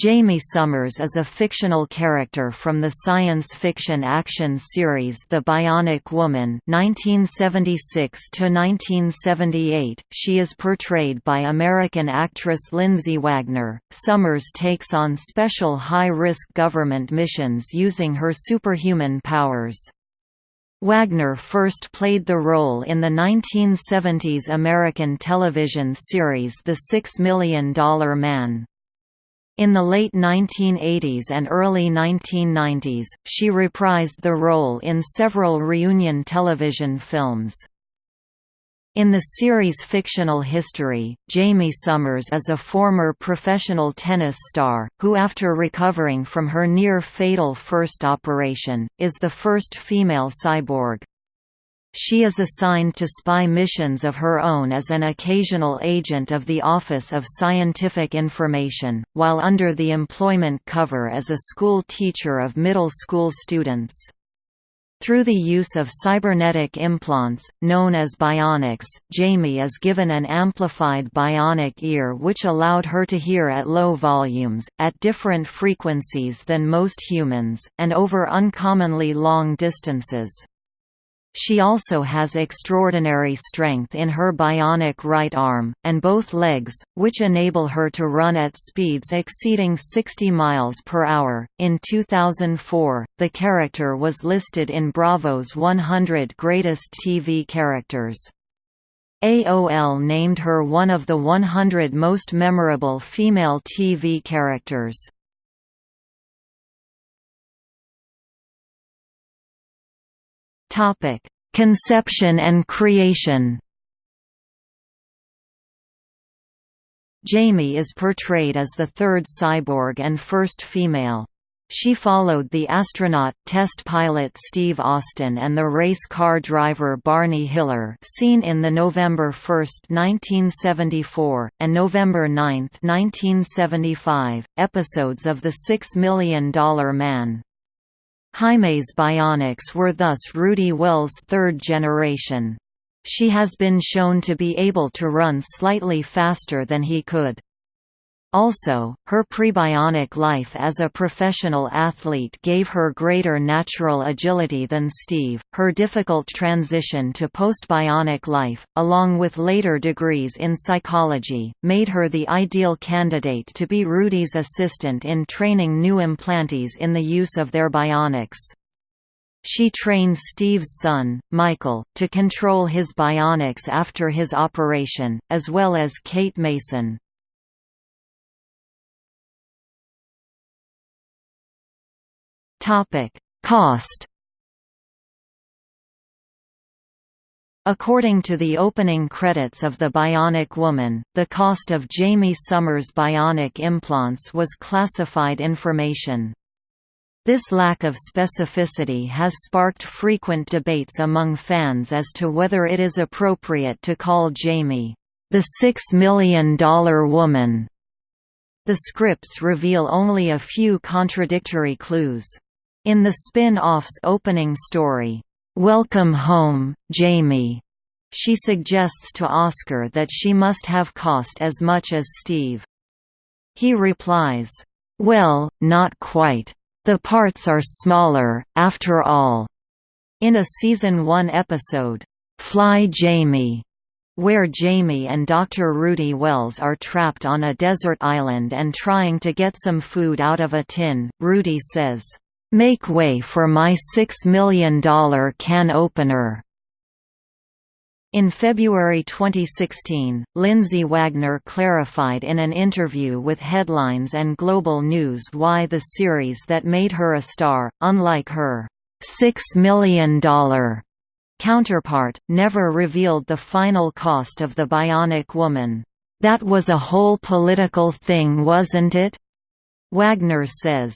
Jaime Sommers is a fictional character from the science fiction action series The Bionic Woman (1976–1978). She is portrayed by American actress Lindsay Wagner. Sommers takes on special high-risk government missions using her superhuman powers. Wagner first played the role in the 1970s American television series The Six Million Dollar Man. In the late 1980s and early 1990s, she reprised the role in several reunion television films. In the series' fictional history, Jaime Sommers is a former professional tennis star, who after recovering from her near-fatal first operation, is the first female cyborg. She is assigned to spy missions of her own as an occasional agent of the Office of Scientific Information, while under the employment cover as a school teacher of middle school students. Through the use of cybernetic implants, known as bionics, Jaime is given an amplified bionic ear which allowed her to hear at low volumes, at different frequencies than most humans, and over uncommonly long distances. She also has extraordinary strength in her bionic right arm, and both legs, which enable her to run at speeds exceeding 60 miles per hour. In 2004, the character was listed in Bravo's 100 Greatest TV Characters. AOL named her one of the 100 most memorable female TV characters. Topic: Conception and creation. Jaime is portrayed as the third cyborg and first female. She followed the astronaut, test pilot Steve Austin and the race car driver Barney Hiller seen in the November 1, 1974, and November 9, 1975, episodes of The Six Million Dollar Man. Jaime's bionics were thus Rudy Wells' third generation. She has been shown to be able to run slightly faster than he could. Also, her prebionic life as a professional athlete gave her greater natural agility than Steve. Her difficult transition to postbionic life, along with later degrees in psychology, made her the ideal candidate to be Rudy's assistant in training new implantees in the use of their bionics. She trained Steve's son, Michael, to control his bionics after his operation, as well as Kate Mason. Topic: Cost. According to the opening credits of The Bionic Woman, the cost of Jaime Sommers' bionic implants was classified information. This lack of specificity has sparked frequent debates among fans as to whether it is appropriate to call Jaime, the Six Million Dollar Woman. The scripts reveal only a few contradictory clues. In the spin-off's opening story, "'Welcome Home, Jaime' she suggests to Oscar that she must have cost as much as Steve. He replies, "'Well, not quite. The parts are smaller, after all." In a Season 1 episode, "'Fly Jaime' where Jaime and Dr. Rudy Wells are trapped on a desert island and trying to get some food out of a tin, Rudy says, Make way for my $6 million can opener. In February 2016, Lindsay Wagner clarified in an interview with Headlines and Global News why the series that made her a star, unlike her $6 million counterpart, never revealed the final cost of the Bionic Woman. That was a whole political thing wasn't it? Wagner says,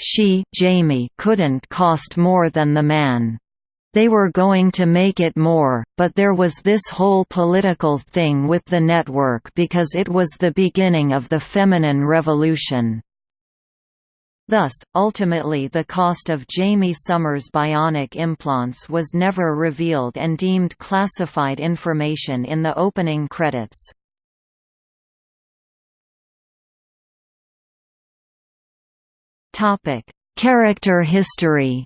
she Jaime couldn't cost more than the man. They were going to make it more, but there was this whole political thing with the network because it was the beginning of the feminine revolution. Thus, ultimately the cost of Jaime Sommers' bionic implants was never revealed and deemed classified information in the opening credits. Character history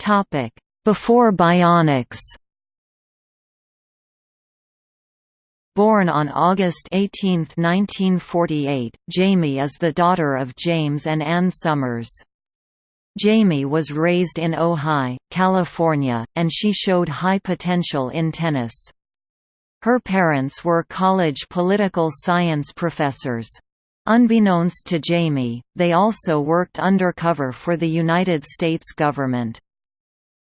Topic: Before Bionics Born on August 18, 1948, Jaime is the daughter of James and Ann Sommers. Jaime was raised in Ojai, California, and she showed high potential in tennis. Her parents were college political science professors. Unbeknownst to Jaime, they also worked undercover for the United States government.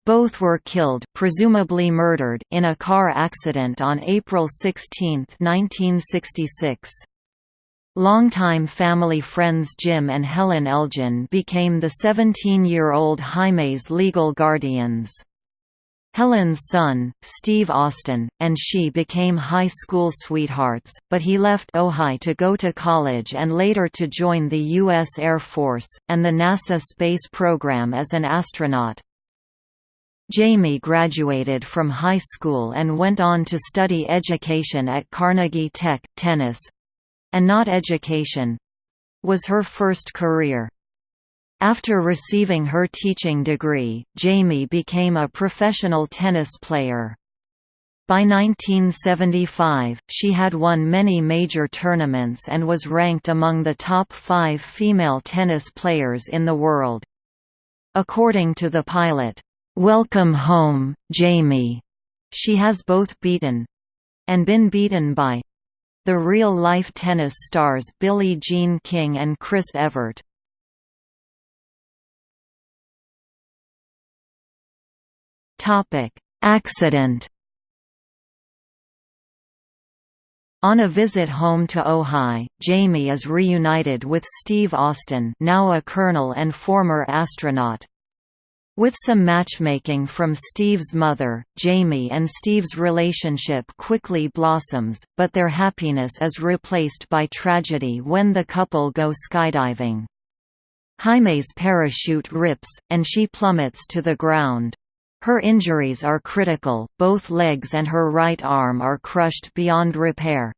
Both were killed presumably murdered in a car accident on April 16, 1966. Longtime family friends Jim and Helen Elgin became the 17-year-old Jaime's legal guardians. Helen's son, Steve Austin, and she became high school sweethearts, but he left Ojai to go to college and later to join the U.S. Air Force, and the NASA space program as an astronaut. Jaime graduated from high school and went on to study education at Carnegie Tech. Tennis and not education was her first career. After receiving her teaching degree, Jaime became a professional tennis player. By 1975, she had won many major tournaments and was ranked among the top five female tennis players in the world. According to the pilot, "'Welcome Home, Jaime' she has both beaten—and been beaten by the real-life tennis stars Billie Jean King and Chris Evert. Accident On a visit home to Ojai, Jaime is reunited with Steve Austin now a colonel and former astronaut. With some matchmaking from Steve's mother, Jaime and Steve's relationship quickly blossoms, but their happiness is replaced by tragedy when the couple go skydiving. Jaime's parachute rips, and she plummets to the ground. Her injuries are critical, both legs and her right arm are crushed beyond repair.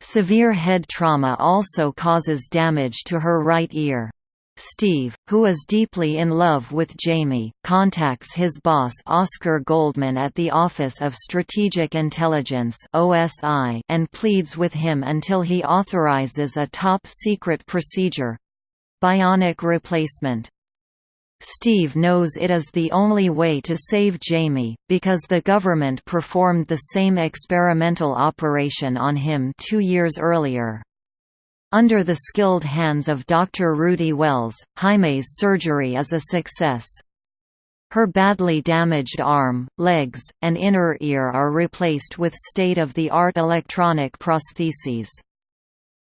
Severe head trauma also causes damage to her right ear. Steve, who is deeply in love with Jaime, contacts his boss Oscar Goldman at the Office of Strategic Intelligence and pleads with him until he authorizes a top-secret procedure bionic replacement. Steve knows it is the only way to save Jaime, because the government performed the same experimental operation on him two years earlier. Under the skilled hands of Dr. Rudy Wells, Jaime's surgery is a success. Her badly damaged arm, legs, and inner ear are replaced with state-of-the-art electronic prostheses.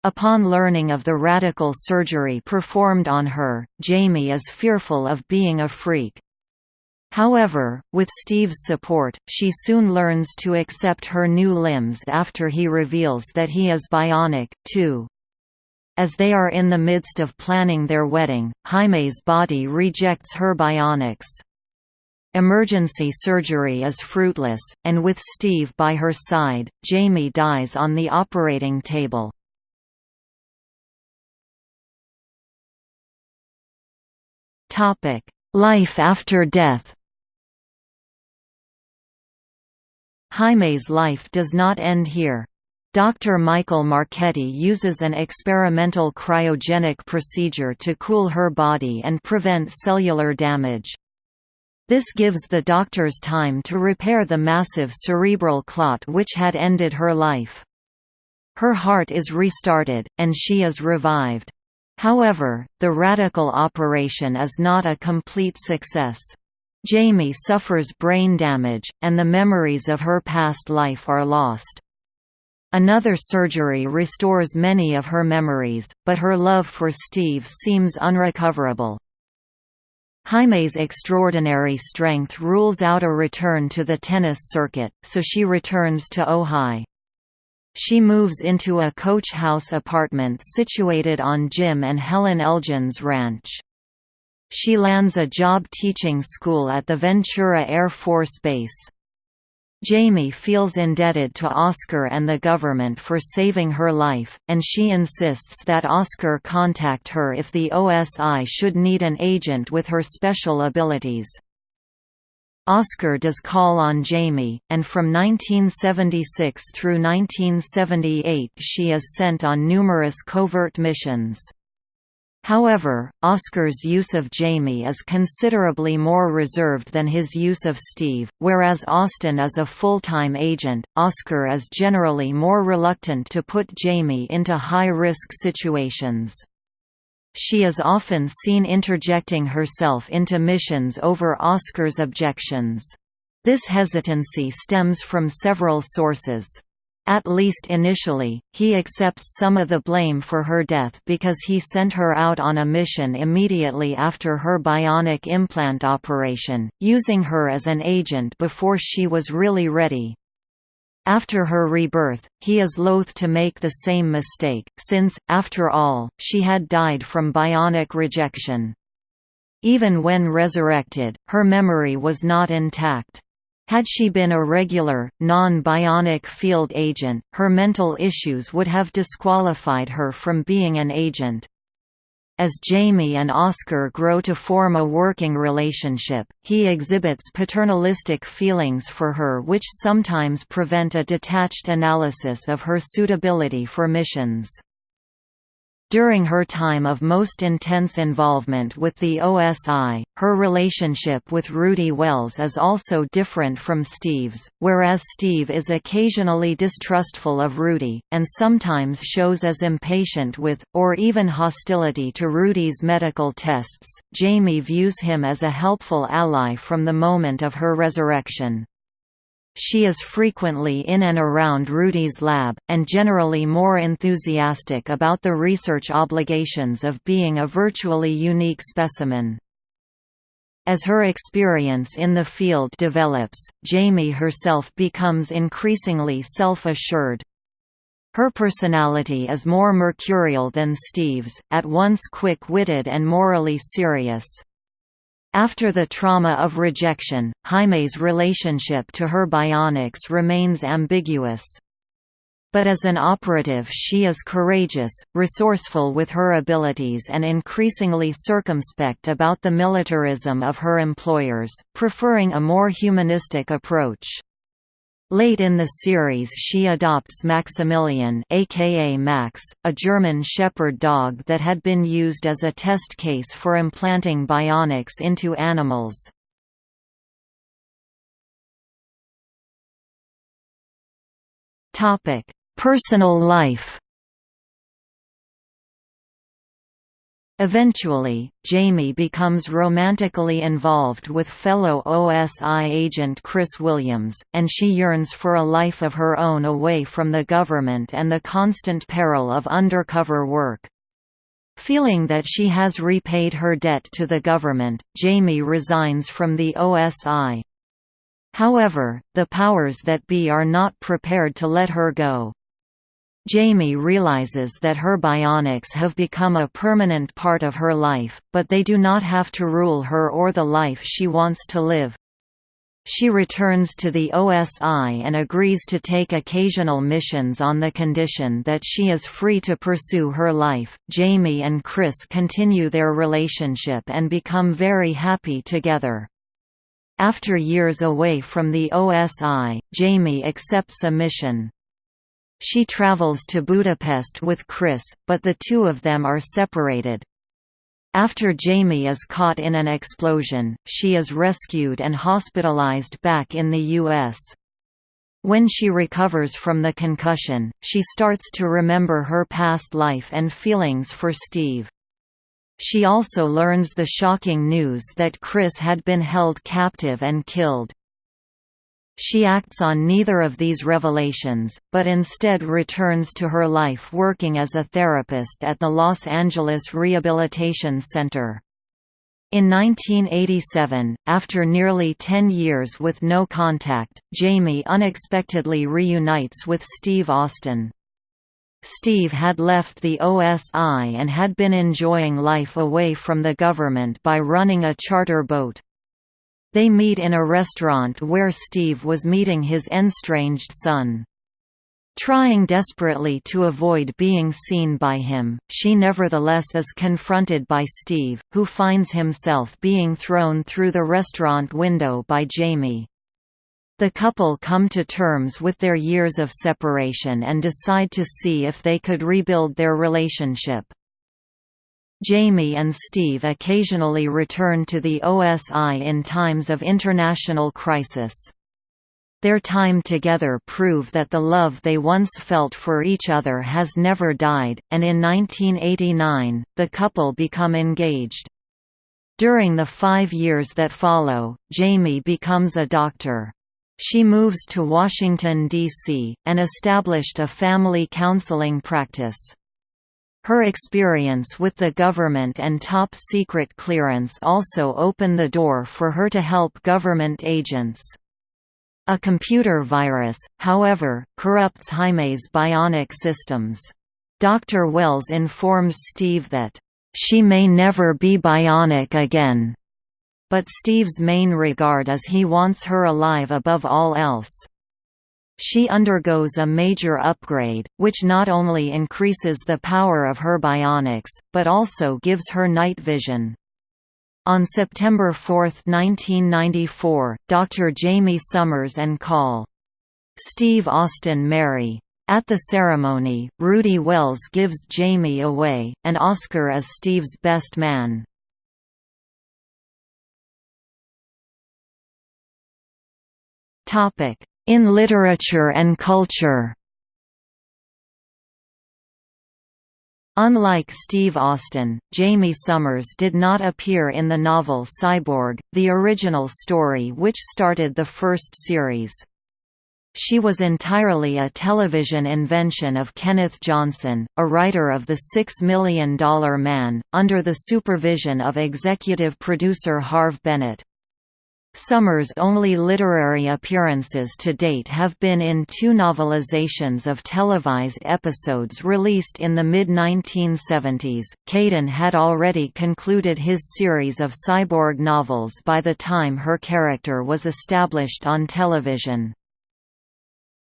Upon learning of the radical surgery performed on her, Jaime is fearful of being a freak. However, with Steve's support, she soon learns to accept her new limbs after he reveals that he is bionic, too. As they are in the midst of planning their wedding, Jaime's body rejects her bionics. Emergency surgery is fruitless, and with Steve by her side, Jaime dies on the operating table. Life after death Jaime's life does not end here. Dr. Michael Marchetti uses an experimental cryogenic procedure to cool her body and prevent cellular damage. This gives the doctors time to repair the massive cerebral clot which had ended her life. Her heart is restarted, and she is revived. However, the radical operation is not a complete success. Jaime suffers brain damage, and the memories of her past life are lost. Another surgery restores many of her memories, but her love for Steve seems unrecoverable. Jaime's extraordinary strength rules out a return to the tennis circuit, so she returns to Ojai. She moves into a coach house apartment situated on Jim and Helen Elgin's ranch. She lands a job teaching school at the Ventura Air Force Base. Jaime feels indebted to Oscar and the government for saving her life, and she insists that Oscar contact her if the OSI should need an agent with her special abilities. Oscar does call on Jaime, and from 1976 through 1978 she is sent on numerous covert missions. However, Oscar's use of Jaime is considerably more reserved than his use of Steve, whereas Austin is a full-time agent, Oscar is generally more reluctant to put Jaime into high-risk situations. She is often seen interjecting herself into missions over Oscar's objections. This hesitancy stems from several sources. At least initially, he accepts some of the blame for her death because he sent her out on a mission immediately after her bionic implant operation, using her as an agent before she was really ready. After her rebirth, he is loath to make the same mistake, since, after all, she had died from bionic rejection. Even when resurrected, her memory was not intact. Had she been a regular, non-bionic field agent, her mental issues would have disqualified her from being an agent. As Jaime and Oscar grow to form a working relationship, he exhibits paternalistic feelings for her which sometimes prevent a detached analysis of her suitability for missions. During her time of most intense involvement with the OSI, her relationship with Rudy Wells is also different from Steve's, whereas Steve is occasionally distrustful of Rudy, and sometimes shows as impatient with, or even hostility to Rudy's medical tests, Jaime views him as a helpful ally from the moment of her resurrection. She is frequently in and around Rudy's lab, and generally more enthusiastic about the research obligations of being a virtually unique specimen. As her experience in the field develops, Jaime herself becomes increasingly self-assured. Her personality is more mercurial than Steve's, at once quick-witted and morally serious. After the trauma of rejection, Jaime's relationship to her bionics remains ambiguous. But as an operative she is courageous, resourceful with her abilities and increasingly circumspect about the militarism of her employers, preferring a more humanistic approach. Late in the series she adopts Maximilian aka Max, a German shepherd dog that had been used as a test case for implanting bionics into animals. Personal life Eventually, Jaime becomes romantically involved with fellow OSI agent Chris Williams, and she yearns for a life of her own away from the government and the constant peril of undercover work. Feeling that she has repaid her debt to the government, Jaime resigns from the OSI. However, the powers that be are not prepared to let her go. Jaime realizes that her bionics have become a permanent part of her life, but they do not have to rule her or the life she wants to live. She returns to the OSI and agrees to take occasional missions on the condition that she is free to pursue her life. Jaime and Chris continue their relationship and become very happy together. After years away from the OSI, Jaime accepts a mission. She travels to Budapest with Chris, but the two of them are separated. After Jaime is caught in an explosion, she is rescued and hospitalized back in the U.S. When she recovers from the concussion, she starts to remember her past life and feelings for Steve. She also learns the shocking news that Chris had been held captive and killed. She acts on neither of these revelations, but instead returns to her life working as a therapist at the Los Angeles Rehabilitation Center. In 1987, after nearly 10 years with no contact, Jaime unexpectedly reunites with Steve Austin. Steve had left the OSI and had been enjoying life away from the government by running a charter boat. They meet in a restaurant where Steve was meeting his estranged son. Trying desperately to avoid being seen by him, she nevertheless is confronted by Steve, who finds himself being thrown through the restaurant window by Jaime. The couple come to terms with their years of separation and decide to see if they could rebuild their relationship. Jaime and Steve occasionally return to the OSI in times of international crisis. Their time together prove that the love they once felt for each other has never died, and in 1989, the couple become engaged. During the five years that follow, Jaime becomes a doctor. She moves to Washington, D.C., and established a family counseling practice. Her experience with the government and top-secret clearance also open the door for her to help government agents. A computer virus, however, corrupts Jaime's bionic systems. Dr. Wells informs Steve that, "...she may never be bionic again." But Steve's main regard is he wants her alive above all else. She undergoes a major upgrade, which not only increases the power of her bionics, but also gives her night vision. On September 4, 1994, Dr. Jaime Sommers and Call. Steve Austin marry. At the ceremony, Rudy Wells gives Jaime away, and Oscar is Steve's best man. Topic: in literature and culture Unlike Steve Austin, Jaime Sommers did not appear in the novel Cyborg, the original story which started the first series. She was entirely a television invention of Kenneth Johnson, a writer of The Six Million Dollar Man, under the supervision of executive producer Harve Bennett. Sommers' only literary appearances to date have been in two novelizations of televised episodes released in the mid-1970s. Caidin had already concluded his series of cyborg novels by the time her character was established on television.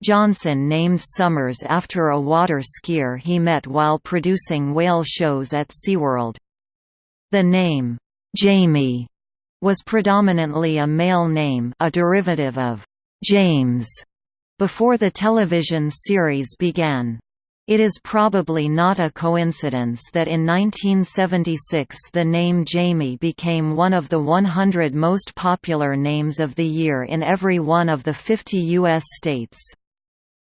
Johnson named Sommers after a water skier he met while producing whale shows at SeaWorld. The name, Jaime was predominantly a male name a derivative of James before the television series began. It is probably not a coincidence that in 1976 the name Jaime became one of the 100 most popular names of the year in every one of the 50 U.S. states.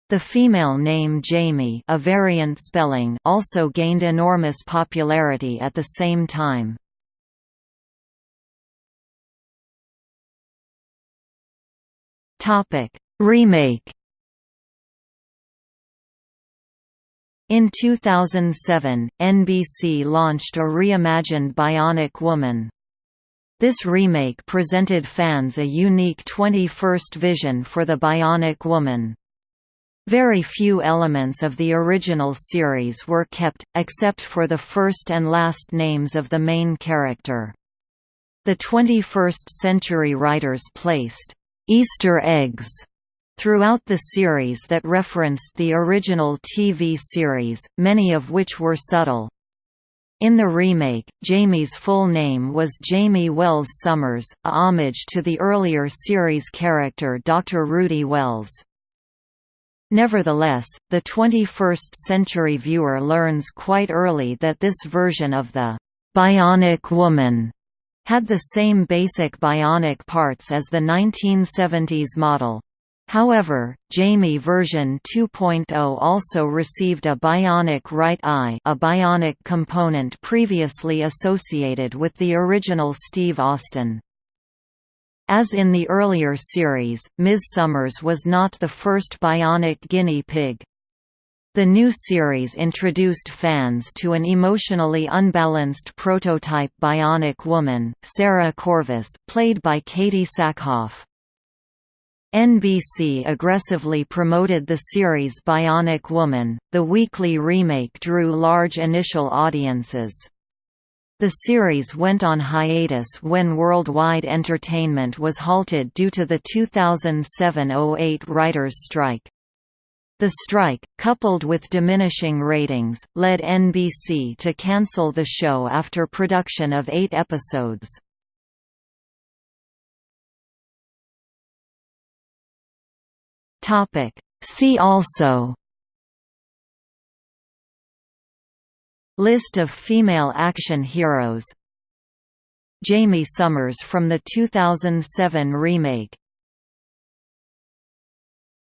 The female name Jamie a variant spelling also gained enormous popularity at the same time. Topic: Remake. In 2007, NBC launched a reimagined Bionic Woman. This remake presented fans a unique 21st vision for the Bionic Woman. Very few elements of the original series were kept, except for the first and last names of the main character. The 21st century writers placed Easter eggs throughout the series that referenced the original TV series, many of which were subtle. In the remake, Jaime's full name was Jaime Wells Sommers, a homage to the earlier series character Dr. Rudy Wells. Nevertheless, the 21st-century viewer learns quite early that this version of the «Bionic Woman» had the same basic bionic parts as the 1970s model. However, Jaime version 2.0 also received a bionic right eye a bionic component previously associated with the original Steve Austin. As in the earlier series, Ms. Sommers was not the first bionic guinea pig. The new series introduced fans to an emotionally unbalanced prototype bionic woman, Sarah Corvus, played by Katee Sackhoff. NBC aggressively promoted the series Bionic Woman. The weekly remake drew large initial audiences. The series went on hiatus when worldwide entertainment was halted due to the 2007–08 writers' strike. The strike, coupled with diminishing ratings, led NBC to cancel the show after production of eight episodes. See also List of female action heroes Jaime Sommers from the 2007 remake